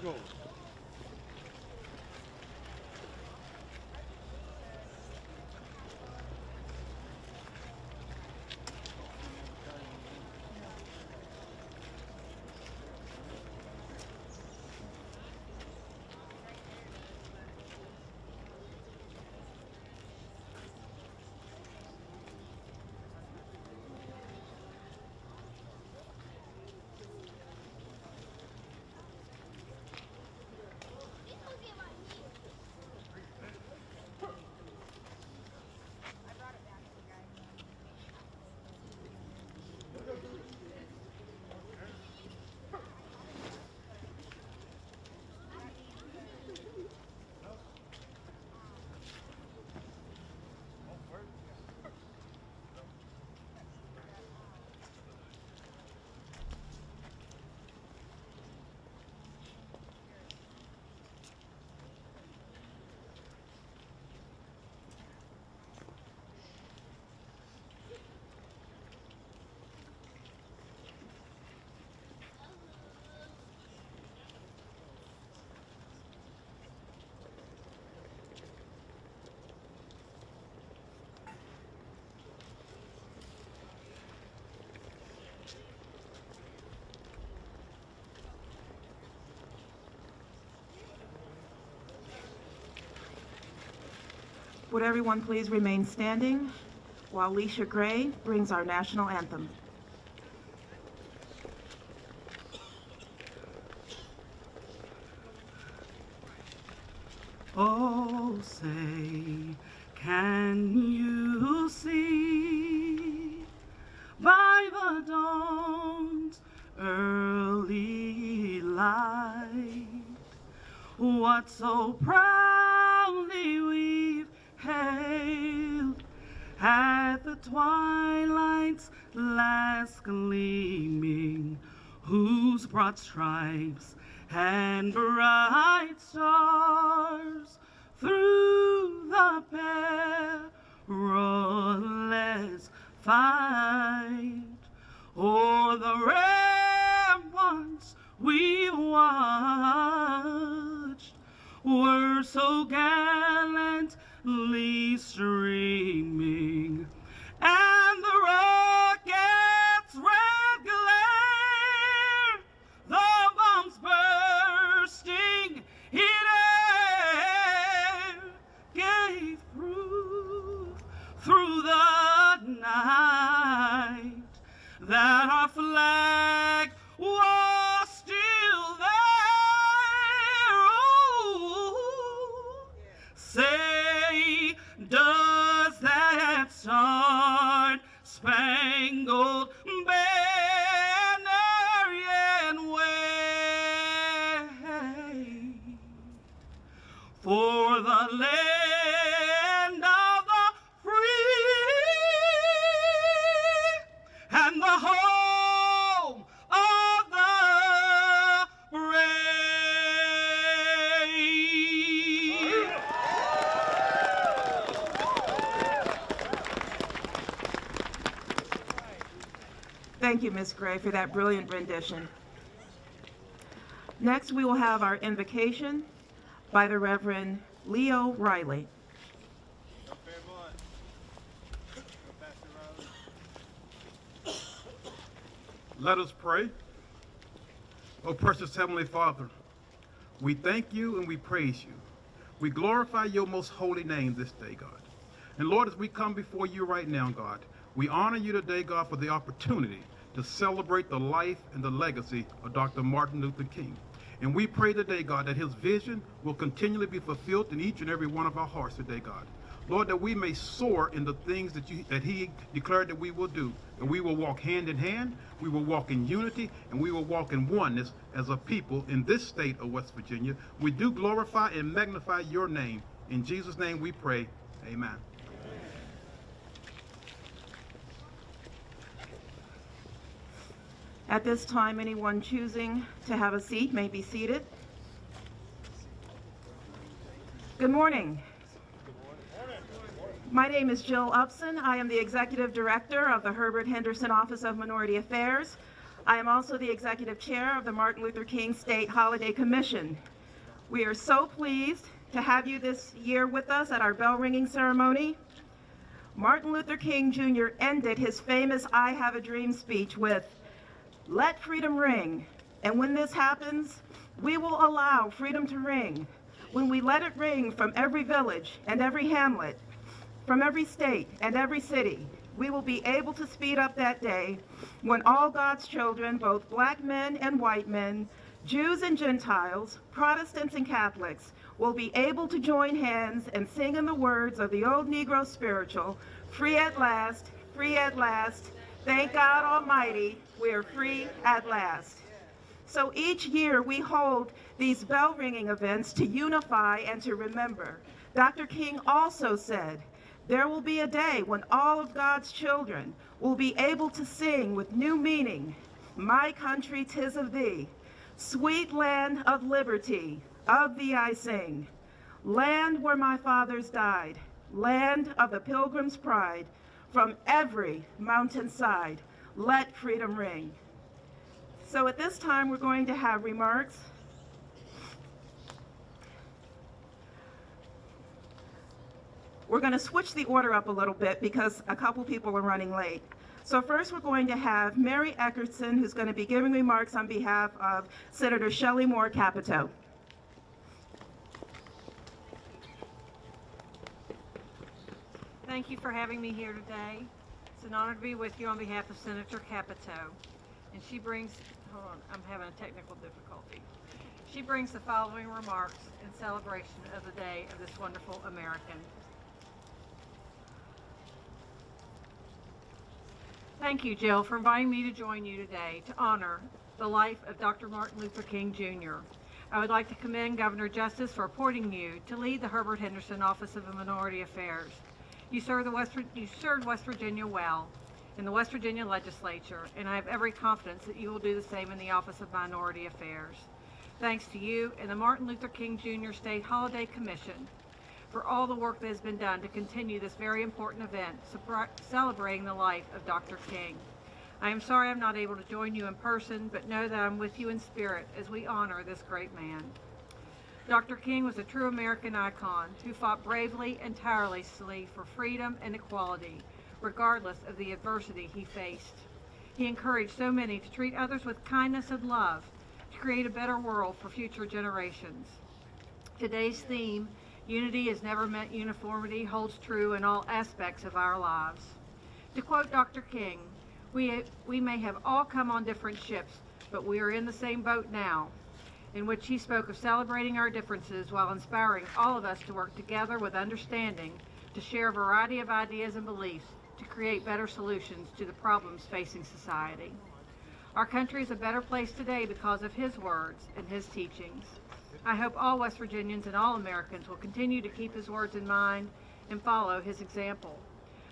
Two Would everyone please remain standing while Leisha Gray brings our national anthem. Oh, say, can you see by the dawn's early light what so proudly broad stripes and bright stars through the perilous fight. O'er the ramparts we watched were so gallantly streaming star Thank you, Ms. Gray, for that brilliant rendition. Next, we will have our invocation by the Reverend Leo Riley. Let us pray. Oh, precious Heavenly Father, we thank you and we praise you. We glorify your most holy name this day, God. And Lord, as we come before you right now, God, we honor you today, God, for the opportunity to celebrate the life and the legacy of Dr. Martin Luther King. And we pray today, God, that his vision will continually be fulfilled in each and every one of our hearts today, God. Lord, that we may soar in the things that you that He declared that we will do. And we will walk hand in hand, we will walk in unity, and we will walk in oneness as a people in this state of West Virginia. We do glorify and magnify your name. In Jesus' name we pray. Amen. At this time, anyone choosing to have a seat may be seated. Good morning. My name is Jill Upson. I am the Executive Director of the Herbert Henderson Office of Minority Affairs. I am also the Executive Chair of the Martin Luther King State Holiday Commission. We are so pleased to have you this year with us at our bell ringing ceremony. Martin Luther King Jr. ended his famous I Have a Dream speech with, let freedom ring. And when this happens, we will allow freedom to ring. When we let it ring from every village and every hamlet, from every state and every city, we will be able to speed up that day when all God's children, both black men and white men, Jews and Gentiles, Protestants and Catholics, will be able to join hands and sing in the words of the old Negro spiritual, free at last, free at last, thank God Almighty, we are free at last. So each year we hold these bell ringing events to unify and to remember. Dr. King also said, there will be a day when all of God's children will be able to sing with new meaning, My country, tis of thee, sweet land of liberty, of thee I sing. Land where my fathers died, land of the pilgrim's pride, from every mountainside, let freedom ring. So at this time, we're going to have remarks. We're going to switch the order up a little bit because a couple people are running late. So first, we're going to have Mary Eckerson, who's going to be giving remarks on behalf of Senator Shelley Moore Capito. Thank you for having me here today. It's an honor to be with you on behalf of Senator Capito. And she brings, hold on, I'm having a technical difficulty. She brings the following remarks in celebration of the day of this wonderful American. Thank you, Jill, for inviting me to join you today to honor the life of Dr. Martin Luther King Jr. I would like to commend Governor Justice for appointing you to lead the Herbert Henderson Office of Minority Affairs. You served, the West, you served West Virginia well in the West Virginia legislature, and I have every confidence that you will do the same in the Office of Minority Affairs. Thanks to you and the Martin Luther King Jr. State Holiday Commission for all the work that has been done to continue this very important event, celebrating the life of Dr. King. I am sorry I'm not able to join you in person, but know that I'm with you in spirit as we honor this great man. Dr. King was a true American icon who fought bravely and tirelessly for freedom and equality, regardless of the adversity he faced. He encouraged so many to treat others with kindness and love to create a better world for future generations. Today's theme Unity has never meant uniformity holds true in all aspects of our lives. To quote Dr. King, we, we may have all come on different ships, but we are in the same boat now, in which he spoke of celebrating our differences while inspiring all of us to work together with understanding to share a variety of ideas and beliefs to create better solutions to the problems facing society. Our country is a better place today because of his words and his teachings. I hope all West Virginians and all Americans will continue to keep his words in mind and follow his example.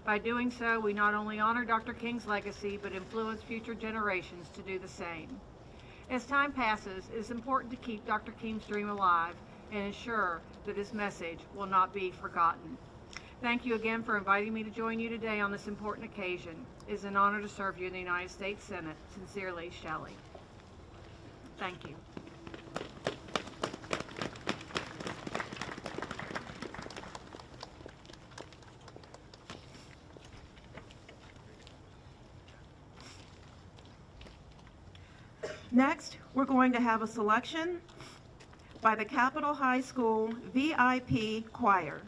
By doing so, we not only honor Dr. King's legacy, but influence future generations to do the same. As time passes, it is important to keep Dr. King's dream alive and ensure that his message will not be forgotten. Thank you again for inviting me to join you today on this important occasion. It is an honor to serve you in the United States Senate. Sincerely, Shelley. Thank you. Next, we're going to have a selection by the Capitol High School VIP Choir.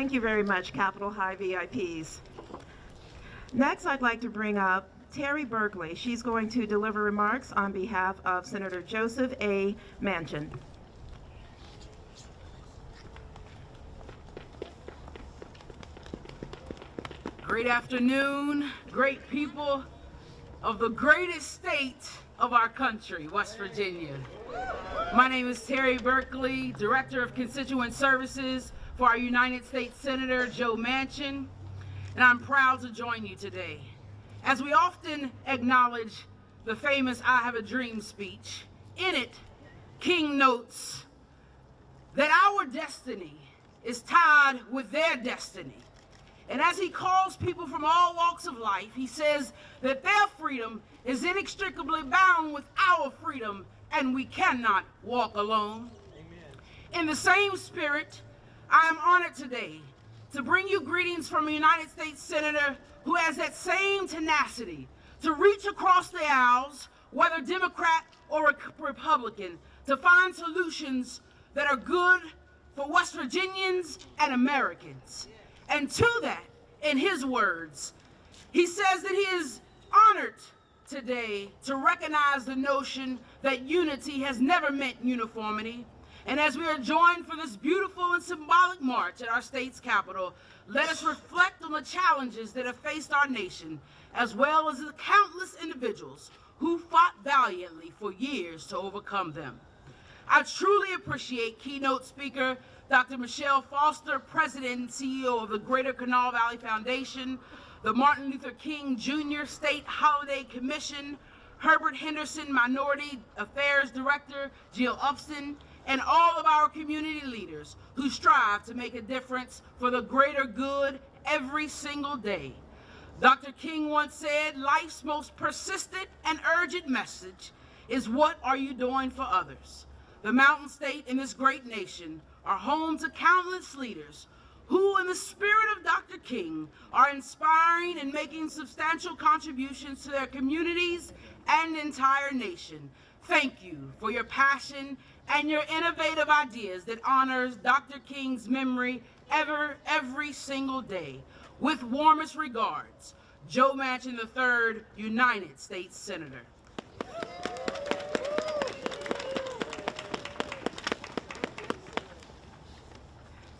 Thank you very much, Capitol High VIPs. Next, I'd like to bring up Terry Berkeley. She's going to deliver remarks on behalf of Senator Joseph A. Manchin. Great afternoon, great people of the greatest state of our country, West Virginia. My name is Terry Berkeley, Director of Constituent Services for our United States Senator Joe Manchin, and I'm proud to join you today. As we often acknowledge the famous I Have a Dream speech, in it, King notes that our destiny is tied with their destiny. And as he calls people from all walks of life, he says that their freedom is inextricably bound with our freedom, and we cannot walk alone. In the same spirit, I am honored today to bring you greetings from a United States Senator who has that same tenacity to reach across the aisles, whether Democrat or Republican, to find solutions that are good for West Virginians and Americans. And to that, in his words, he says that he is honored today to recognize the notion that unity has never meant uniformity, And as we are joined for this beautiful and symbolic march at our state's capital, let us reflect on the challenges that have faced our nation, as well as the countless individuals who fought valiantly for years to overcome them. I truly appreciate keynote speaker Dr. Michelle Foster, President and CEO of the Greater Kanawha Valley Foundation, the Martin Luther King Jr. State Holiday Commission, Herbert Henderson Minority Affairs Director Jill Upson, and all of our community leaders who strive to make a difference for the greater good every single day. Dr. King once said, life's most persistent and urgent message is what are you doing for others? The Mountain State and this great nation are home to countless leaders who, in the spirit of Dr. King, are inspiring and making substantial contributions to their communities and entire nation. Thank you for your passion and your innovative ideas that honors Dr. King's memory ever, every single day. With warmest regards, Joe Manchin III, United States Senator.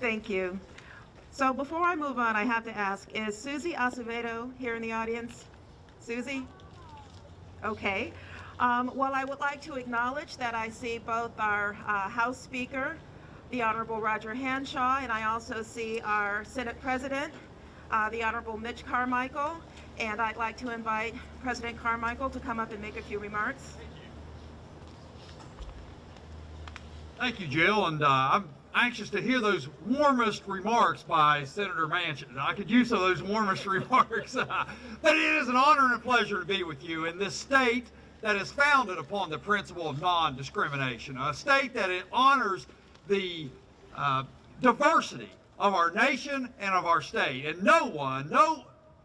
Thank you. So before I move on, I have to ask, is Susie Acevedo here in the audience? Susie? Okay. Um, Well, I would like to acknowledge that I see both our uh, House Speaker, the Honorable Roger Hanshaw, and I also see our Senate President, uh, the Honorable Mitch Carmichael, and I'd like to invite President Carmichael to come up and make a few remarks. Thank you, Jill, and uh, I'm anxious to hear those warmest remarks by Senator Manchin. I could use some of those warmest remarks, but it is an honor and a pleasure to be with you in this state that is founded upon the principle of non-discrimination, a state that it honors the uh, diversity of our nation and of our state, and no one, no,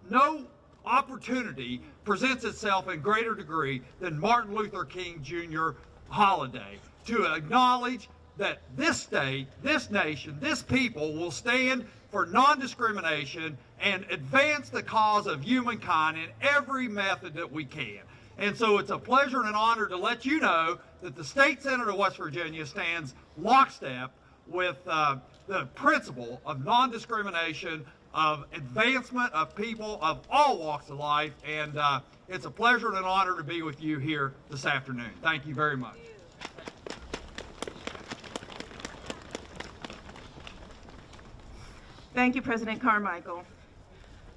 no opportunity presents itself in greater degree than Martin Luther King Jr. holiday to acknowledge that this state, this nation, this people will stand for non-discrimination and advance the cause of humankind in every method that we can. And so it's a pleasure and an honor to let you know that the State Senate of West Virginia stands lockstep with uh, the principle of non-discrimination, of advancement of people of all walks of life, and uh, it's a pleasure and an honor to be with you here this afternoon. Thank you very much. Thank you, President Carmichael.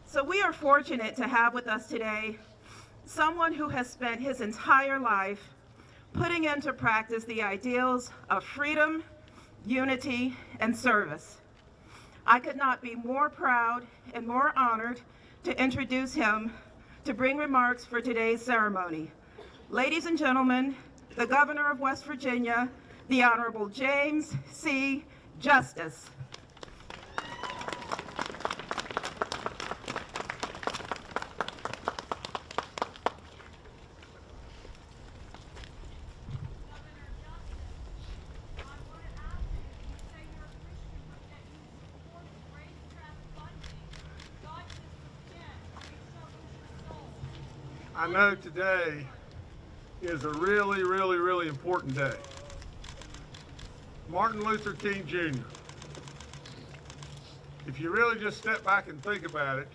So we are fortunate to have with us today someone who has spent his entire life putting into practice the ideals of freedom, unity, and service. I could not be more proud and more honored to introduce him to bring remarks for today's ceremony. Ladies and gentlemen, the Governor of West Virginia, the Honorable James C. Justice. I know today is a really, really, really important day. Martin Luther King Jr. If you really just step back and think about it,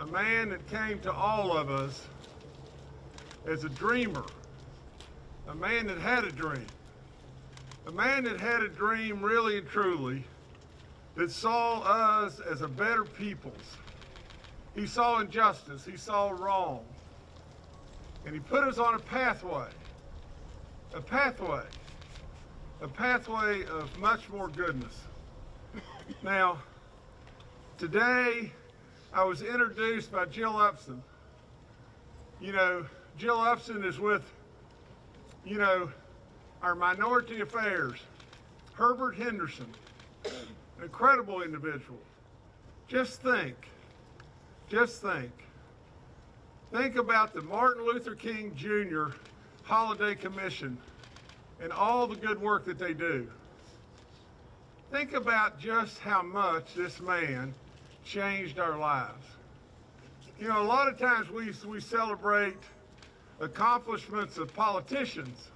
a man that came to all of us as a dreamer, a man that had a dream, a man that had a dream really and truly that saw us as a better peoples. He saw injustice, he saw wrong, and he put us on a pathway, a pathway, a pathway of much more goodness. Now, today I was introduced by Jill Upson. You know, Jill Upson is with, you know, our minority affairs, Herbert Henderson, an incredible individual. Just think, just think. Think about the Martin Luther King Jr. Holiday Commission and all the good work that they do. Think about just how much this man changed our lives. You know, a lot of times we, we celebrate accomplishments of politicians,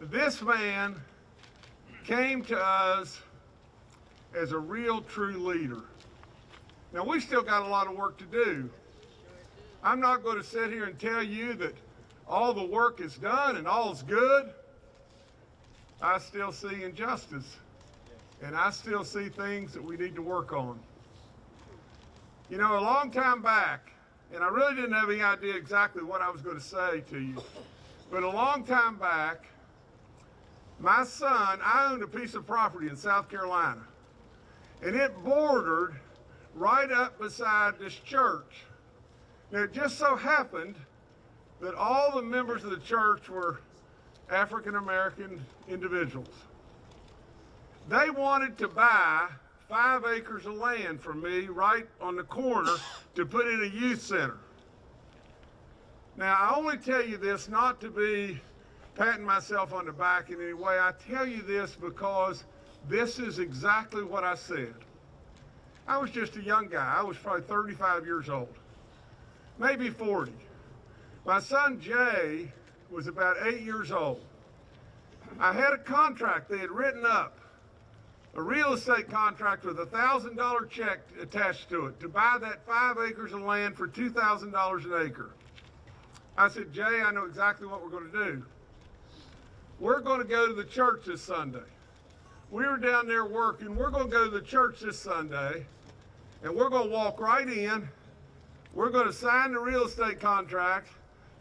This man came to us as a real true leader. Now, we still got a lot of work to do. I'm not going to sit here and tell you that all the work is done and all's good. I still see injustice, and I still see things that we need to work on. You know, a long time back, and I really didn't have any idea exactly what I was going to say to you, but a long time back, my son, I owned a piece of property in South Carolina, and it bordered right up beside this church. Now, it just so happened that all the members of the church were African American individuals. They wanted to buy five acres of land from me right on the corner to put in a youth center. Now, I only tell you this not to be patting myself on the back in any way. I tell you this because this is exactly what I said. I was just a young guy. I was probably 35 years old, maybe 40. My son Jay was about eight years old. I had a contract they had written up, a real estate contract with a thousand dollar check attached to it to buy that five acres of land for two thousand dollars an acre. I said, Jay, I know exactly what we're going to do. We're going to go to the church this Sunday. We were down there working. We're going to go to the church this Sunday, and we're going to walk right in. We're going to sign the real estate contract,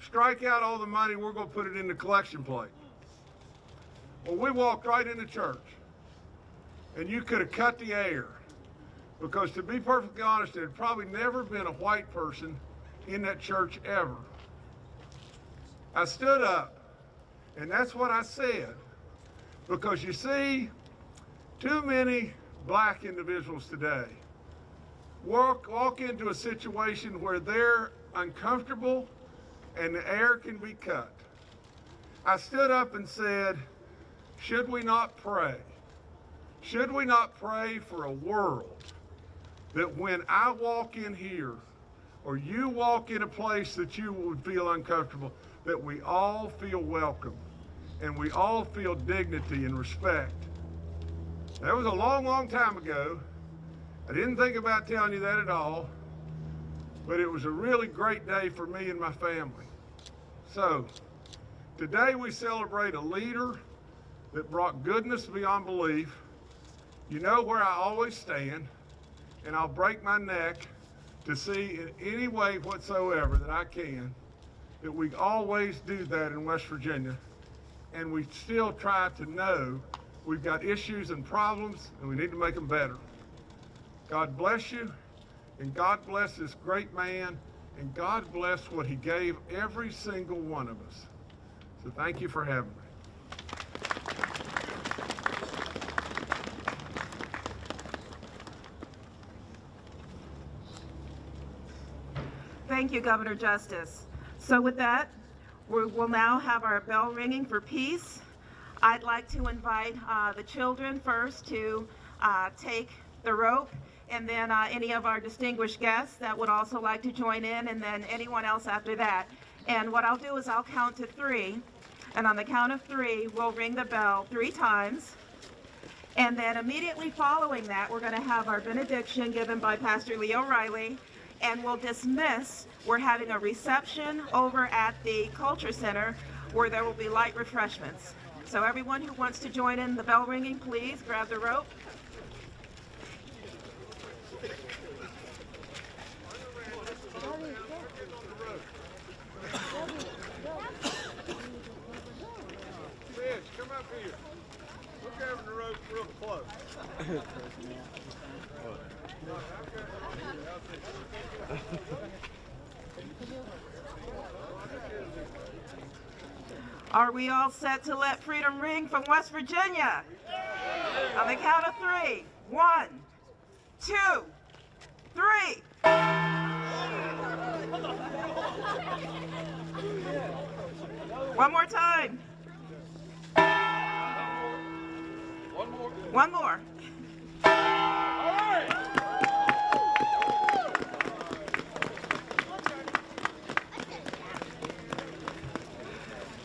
strike out all the money. We're going to put it in the collection plate. Well, we walked right into church, and you could have cut the air. Because to be perfectly honest, there had probably never been a white person in that church ever. I stood up, and that's what I said. Because you see, too many black individuals today walk, walk into a situation where they're uncomfortable and the air can be cut. I stood up and said, should we not pray? Should we not pray for a world that when I walk in here or you walk in a place that you would feel uncomfortable, that we all feel welcome and we all feel dignity and respect. That was a long, long time ago. I didn't think about telling you that at all, but it was a really great day for me and my family. So, today we celebrate a leader that brought goodness beyond belief. You know where I always stand, and I'll break my neck to see in any way whatsoever that I can that we always do that in West Virginia. And we still try to know we've got issues and problems and we need to make them better. God bless you, and God bless this great man, and God bless what he gave every single one of us. So thank you for having me. Thank you, Governor Justice. So with that, we will now have our bell ringing for peace. I'd like to invite uh, the children first to uh, take the rope, and then uh, any of our distinguished guests that would also like to join in, and then anyone else after that. And what I'll do is I'll count to three, and on the count of three, we'll ring the bell three times. And then immediately following that, we're going to have our benediction given by Pastor Leo Riley, and we'll dismiss. We're having a reception over at the Culture Center where there will be light refreshments. So everyone who wants to join in the bell ringing, please grab the rope. Are we all set to let freedom ring from West Virginia? On the count of three. One, two, three. One more time. One more. One more.